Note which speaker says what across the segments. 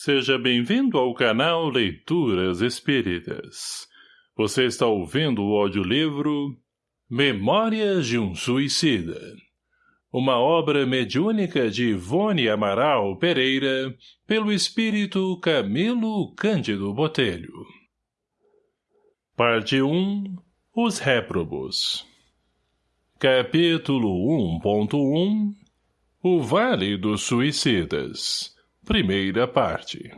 Speaker 1: Seja bem-vindo ao canal Leituras Espíritas. Você está ouvindo o audiolivro Memórias de um Suicida. Uma obra mediúnica de Ivone Amaral Pereira, pelo espírito Camilo Cândido Botelho. Parte 1 Os Réprobos Capítulo 1.1 O Vale dos Suicidas Primeira parte.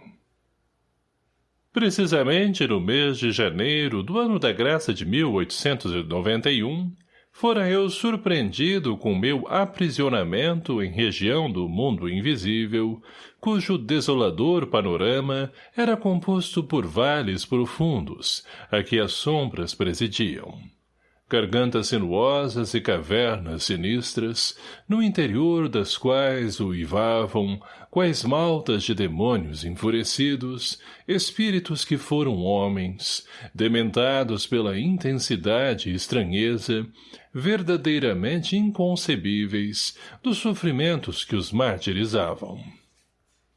Speaker 1: Precisamente no mês de janeiro do ano da graça de 1891, fora eu surpreendido com meu aprisionamento em região do mundo invisível, cujo desolador panorama era composto por vales profundos, a que as sombras presidiam gargantas sinuosas e cavernas sinistras, no interior das quais uivavam, quais maltas de demônios enfurecidos, espíritos que foram homens, dementados pela intensidade e estranheza, verdadeiramente inconcebíveis, dos sofrimentos que os martirizavam.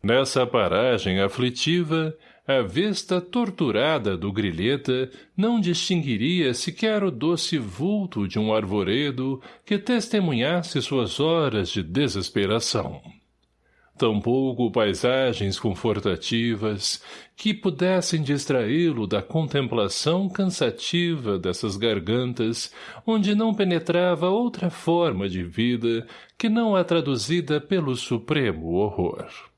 Speaker 1: Nessa paragem aflitiva, a vista torturada do grilheta não distinguiria sequer o doce vulto de um arvoredo que testemunhasse suas horas de desesperação. Tampouco paisagens confortativas que pudessem distraí-lo da contemplação cansativa dessas gargantas onde não penetrava outra forma de vida que não a traduzida pelo supremo horror.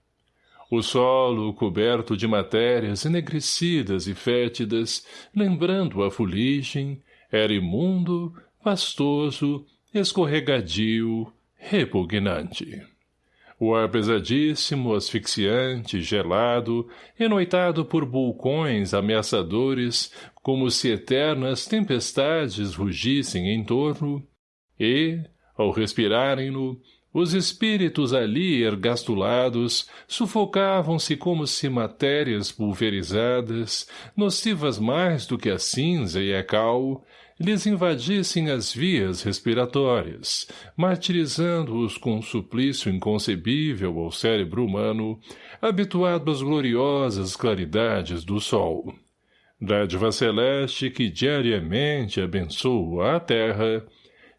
Speaker 1: O solo, coberto de matérias enegrecidas e fétidas, lembrando a fuligem, era imundo, pastoso, escorregadio, repugnante. O ar pesadíssimo, asfixiante, gelado, enoitado por vulcões ameaçadores, como se eternas tempestades rugissem em torno, e, ao respirarem-no, os espíritos ali ergastulados sufocavam-se como se matérias pulverizadas, nocivas mais do que a cinza e a cal, lhes invadissem as vias respiratórias, martirizando-os com um suplício inconcebível ao cérebro humano, habituado às gloriosas claridades do sol. Dádiva celeste que diariamente abençoa a terra,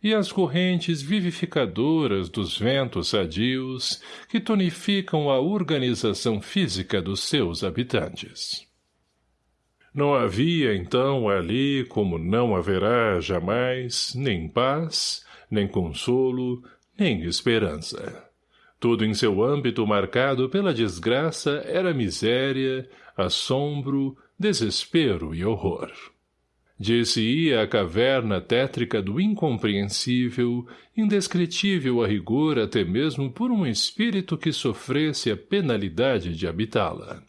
Speaker 1: e as correntes vivificadoras dos ventos sadios que tonificam a organização física dos seus habitantes. Não havia, então, ali, como não haverá jamais, nem paz, nem consolo, nem esperança. Tudo em seu âmbito marcado pela desgraça era miséria, assombro, desespero e horror. Disse-ia a caverna tétrica do incompreensível, indescritível a rigor até mesmo por um espírito que sofresse a penalidade de habitá-la.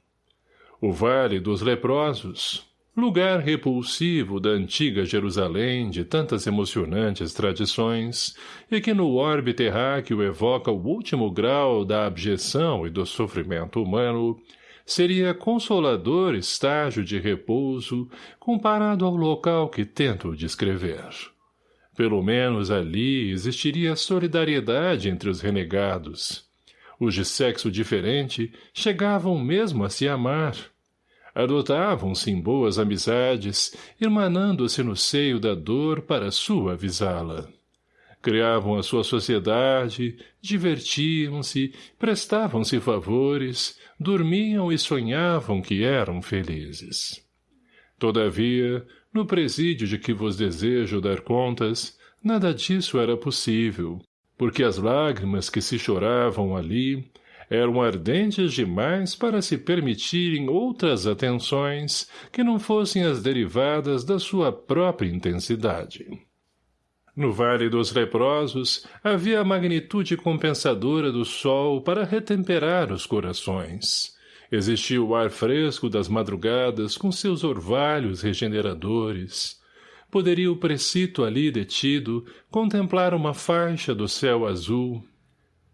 Speaker 1: O Vale dos Leprosos, lugar repulsivo da antiga Jerusalém de tantas emocionantes tradições, e que no orbe terráqueo evoca o último grau da abjeção e do sofrimento humano, seria consolador estágio de repouso comparado ao local que tento descrever. Pelo menos ali existiria solidariedade entre os renegados. Os de sexo diferente chegavam mesmo a se amar. Adotavam-se em boas amizades, irmanando-se no seio da dor para suavizá-la. Criavam a sua sociedade, divertiam-se, prestavam-se favores, dormiam e sonhavam que eram felizes. Todavia, no presídio de que vos desejo dar contas, nada disso era possível, porque as lágrimas que se choravam ali eram ardentes demais para se permitirem outras atenções que não fossem as derivadas da sua própria intensidade. No Vale dos Leprosos havia a magnitude compensadora do sol para retemperar os corações. Existia o ar fresco das madrugadas com seus orvalhos regeneradores. Poderia o precito ali detido contemplar uma faixa do céu azul,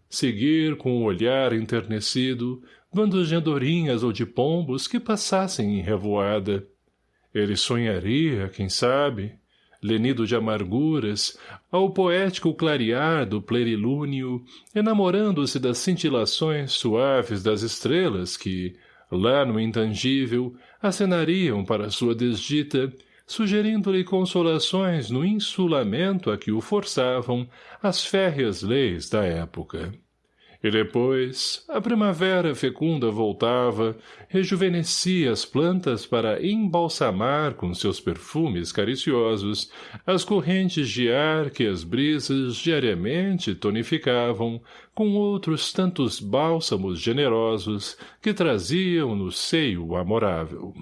Speaker 1: seguir com o olhar enternecido bandos de andorinhas ou de pombos que passassem em revoada. Ele sonharia, quem sabe, lenido de amarguras, ao poético clarear do plerilúnio, enamorando-se das cintilações suaves das estrelas que, Lá no intangível, acenariam para sua desdita, sugerindo-lhe consolações no insulamento a que o forçavam as férreas leis da época. E depois, a primavera fecunda voltava, rejuvenescia as plantas para embalsamar com seus perfumes cariciosos as correntes de ar que as brisas diariamente tonificavam com outros tantos bálsamos generosos que traziam no seio amorável.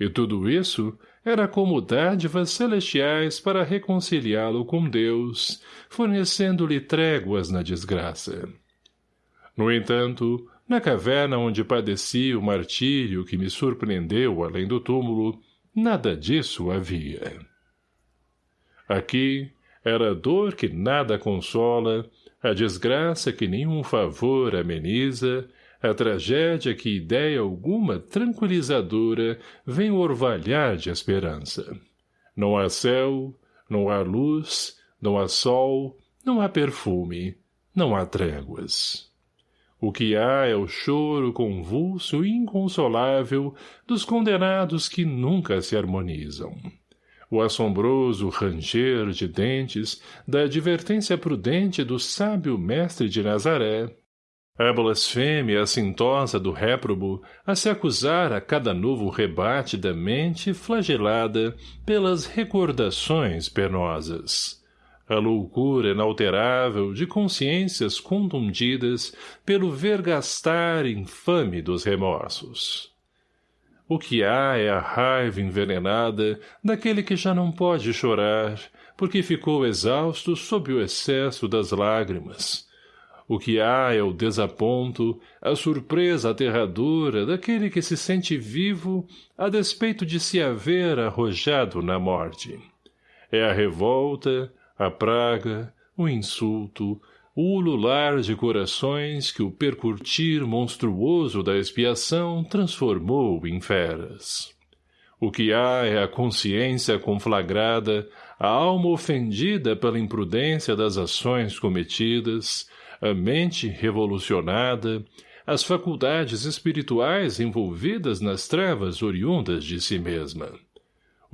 Speaker 1: E tudo isso era como dádivas celestiais para reconciliá-lo com Deus, fornecendo-lhe tréguas na desgraça. No entanto, na caverna onde padeci o martírio que me surpreendeu além do túmulo, nada disso havia. Aqui era a dor que nada consola, a desgraça que nenhum favor ameniza, a tragédia que ideia alguma tranquilizadora vem orvalhar de esperança. Não há céu, não há luz, não há sol, não há perfume, não há tréguas. O que há é o choro convulso e inconsolável dos condenados que nunca se harmonizam. O assombroso ranger de dentes da advertência prudente do sábio mestre de Nazaré, a blasfêmia assintosa do réprobo a se acusar a cada novo rebate da mente flagelada pelas recordações penosas a loucura inalterável de consciências contundidas pelo vergastar infame dos remorsos. O que há é a raiva envenenada daquele que já não pode chorar, porque ficou exausto sob o excesso das lágrimas. O que há é o desaponto, a surpresa aterradora daquele que se sente vivo a despeito de se haver arrojado na morte. É a revolta, a praga, o insulto, o ulular de corações que o percurtir monstruoso da expiação transformou em feras. O que há é a consciência conflagrada, a alma ofendida pela imprudência das ações cometidas, a mente revolucionada, as faculdades espirituais envolvidas nas trevas oriundas de si mesma.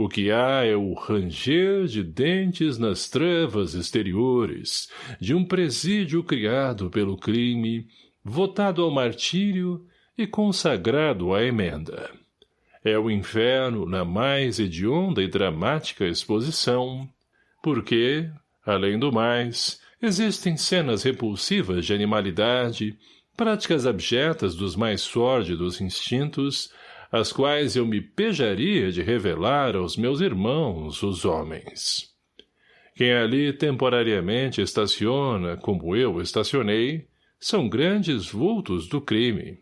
Speaker 1: O que há é o ranger de dentes nas trevas exteriores, de um presídio criado pelo crime, votado ao martírio e consagrado à emenda. É o inferno na mais hedionda e dramática exposição, porque, além do mais, existem cenas repulsivas de animalidade, práticas abjetas dos mais sórdidos instintos, as quais eu me pejaria de revelar aos meus irmãos, os homens. Quem ali temporariamente estaciona, como eu estacionei, são grandes vultos do crime.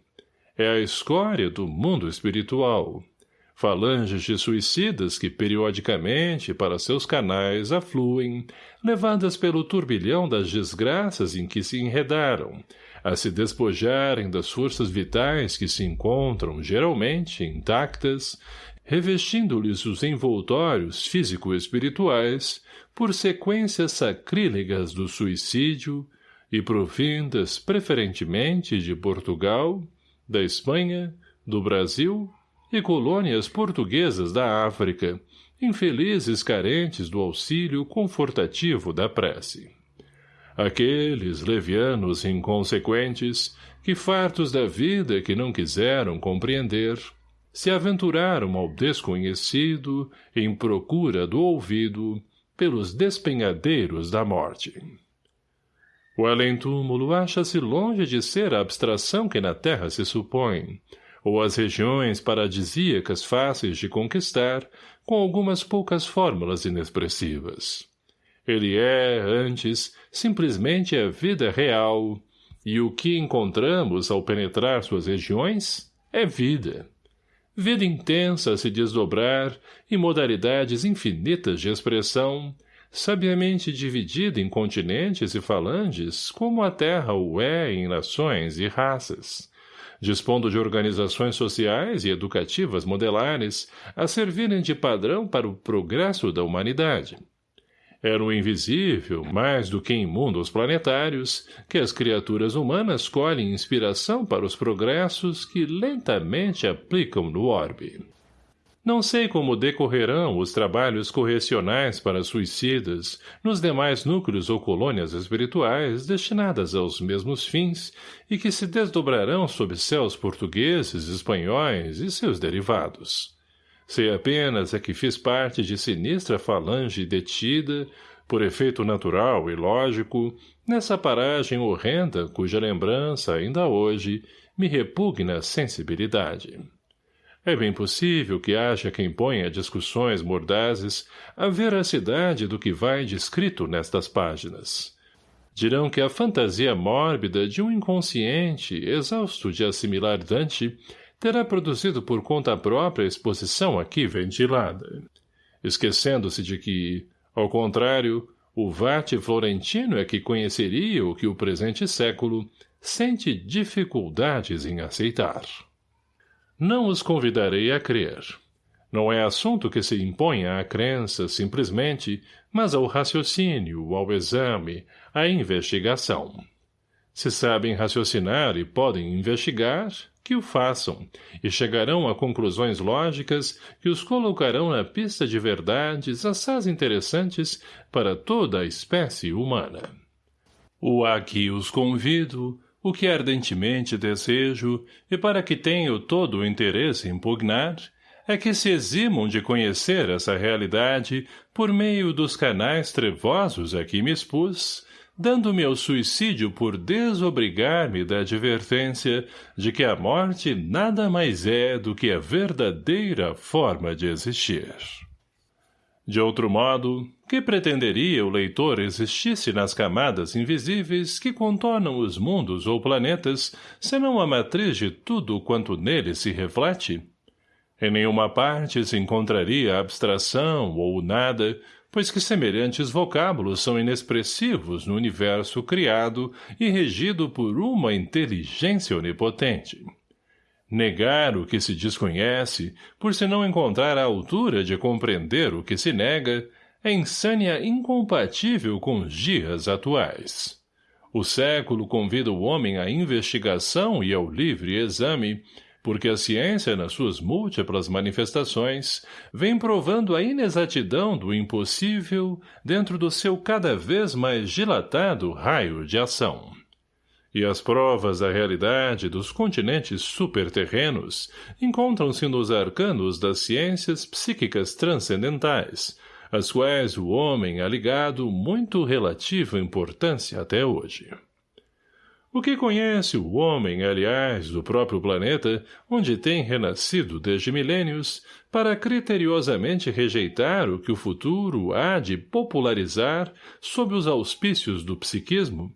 Speaker 1: É a escória do mundo espiritual. Falanges de suicidas que periodicamente para seus canais afluem, levadas pelo turbilhão das desgraças em que se enredaram, a se despojarem das forças vitais que se encontram, geralmente, intactas, revestindo-lhes os envoltórios físico-espirituais por sequências sacrílegas do suicídio e provindas preferentemente de Portugal, da Espanha, do Brasil e colônias portuguesas da África, infelizes carentes do auxílio confortativo da prece. Aqueles levianos inconsequentes, que fartos da vida que não quiseram compreender, se aventuraram ao desconhecido em procura do ouvido pelos despenhadeiros da morte. O além-túmulo acha-se longe de ser a abstração que na terra se supõe, ou as regiões paradisíacas fáceis de conquistar, com algumas poucas fórmulas inexpressivas. Ele é, antes, simplesmente a vida real, e o que encontramos ao penetrar suas regiões é vida. Vida intensa a se desdobrar em modalidades infinitas de expressão, sabiamente dividida em continentes e falanges, como a Terra o é em nações e raças, dispondo de organizações sociais e educativas modelares a servirem de padrão para o progresso da humanidade Era o invisível, mais do que em mundos planetários, que as criaturas humanas colhem inspiração para os progressos que lentamente aplicam no orbe. Não sei como decorrerão os trabalhos correcionais para suicidas nos demais núcleos ou colônias espirituais destinadas aos mesmos fins e que se desdobrarão sob céus portugueses, espanhóis e seus derivados. Sei apenas é que fiz parte de sinistra falange detida, por efeito natural e lógico, nessa paragem horrenda cuja lembrança, ainda hoje, me repugna a sensibilidade. É bem possível que haja quem ponha discussões mordazes a veracidade do que vai descrito nestas páginas. Dirão que a fantasia mórbida de um inconsciente, exausto de assimilar Dante, terá produzido por conta própria a exposição aqui ventilada. Esquecendo-se de que, ao contrário, o Vate Florentino é que conheceria o que o presente século sente dificuldades em aceitar. Não os convidarei a crer. Não é assunto que se imponha à crença, simplesmente, mas ao raciocínio, ao exame, à investigação. Se sabem raciocinar e podem investigar, que o façam, e chegarão a conclusões lógicas que os colocarão na pista de verdades assaz interessantes para toda a espécie humana. O a que os convido, o que ardentemente desejo, e para que tenho todo o interesse em pugnar, é que se eximam de conhecer essa realidade por meio dos canais trevosos a que me expus, dando-me ao suicídio por desobrigar-me da advertência de que a morte nada mais é do que a verdadeira forma de existir. De outro modo, que pretenderia o leitor existisse nas camadas invisíveis que contornam os mundos ou planetas, senão a matriz de tudo quanto nele se reflete? Em nenhuma parte se encontraria abstração ou nada, pois que semelhantes vocábulos são inexpressivos no universo criado e regido por uma inteligência onipotente. Negar o que se desconhece, por se não encontrar a altura de compreender o que se nega, é insânia incompatível com os dias atuais. O século convida o homem à investigação e ao livre exame, porque a ciência, nas suas múltiplas manifestações, vem provando a inexatidão do impossível dentro do seu cada vez mais dilatado raio de ação. E as provas da realidade dos continentes superterrenos encontram-se nos arcanos das ciências psíquicas transcendentais, às quais o homem ha ligado muito relativa importância até hoje. O que conhece o homem, aliás, do próprio planeta, onde tem renascido desde milênios, para criteriosamente rejeitar o que o futuro há de popularizar sob os auspícios do psiquismo?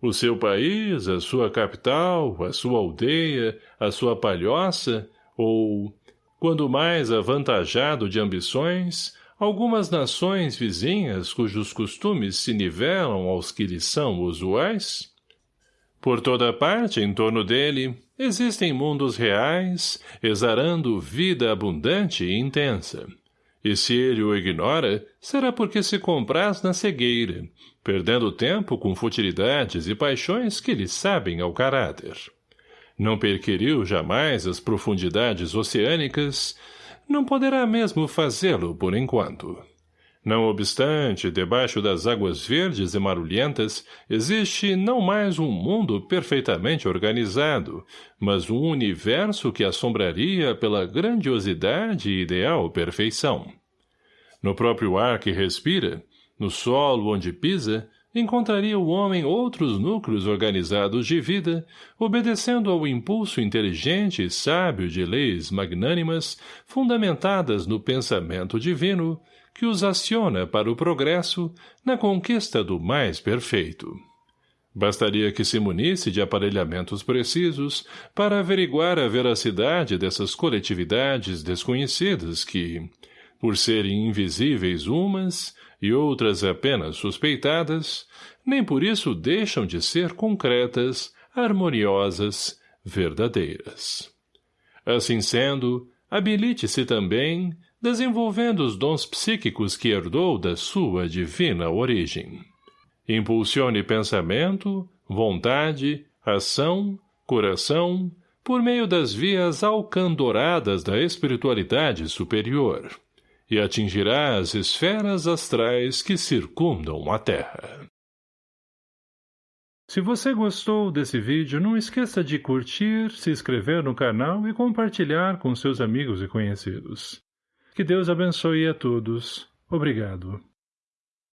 Speaker 1: O seu país, a sua capital, a sua aldeia, a sua palhoça, ou, quando mais avantajado de ambições, algumas nações vizinhas cujos costumes se nivelam aos que lhe são usuais? Por toda parte, em torno dele, existem mundos reais, exarando vida abundante e intensa. E se ele o ignora, será porque se compraz na cegueira, perdendo tempo com futilidades e paixões que lhe sabem ao caráter. Não perquiriu jamais as profundidades oceânicas, não poderá mesmo fazê-lo por enquanto. Não obstante, debaixo das águas verdes e marulhentas, existe não mais um mundo perfeitamente organizado, mas um universo que assombraria pela grandiosidade e ideal perfeição. No próprio ar que respira, no solo onde pisa, encontraria o homem outros núcleos organizados de vida, obedecendo ao impulso inteligente e sábio de leis magnânimas, fundamentadas no pensamento divino, que os aciona para o progresso na conquista do mais perfeito. Bastaria que se munisse de aparelhamentos precisos para averiguar a veracidade dessas coletividades desconhecidas que, por serem invisíveis umas e outras apenas suspeitadas, nem por isso deixam de ser concretas, harmoniosas, verdadeiras. Assim sendo, habilite-se também, desenvolvendo os dons psíquicos que herdou da sua divina origem. Impulsione pensamento, vontade, ação, coração, por meio das vias alcandoradas da espiritualidade superior, e atingirá as esferas astrais que circundam a Terra. Se você gostou desse vídeo, não esqueça de curtir, se inscrever no canal e compartilhar com seus amigos e conhecidos. Que Deus abençoe a todos. Obrigado.